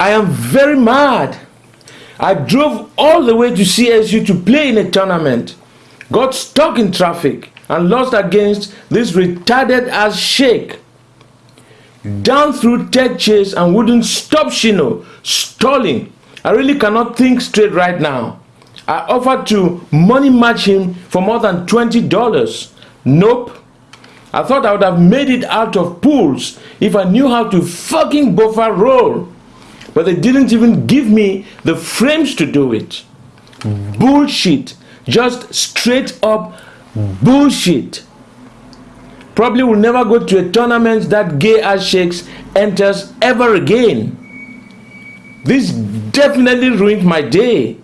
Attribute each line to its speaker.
Speaker 1: I am very mad. I drove all the way to CSU to play in a tournament, got stuck in traffic, and lost against this retarded ass Sheik. Down throw tech chase and wouldn't stop Shino, stalling. I really cannot think straight right now. I offered to money match him for more than $20. Nope. I thought I would have made it out of pools if I knew how to fucking buffer roll. But they didn't even give me the frames to do it. Bullshit. Just straight up bullshit. Probably will never go to a tournament that gay ass Sheiks enters ever again. This definitely ruined my day.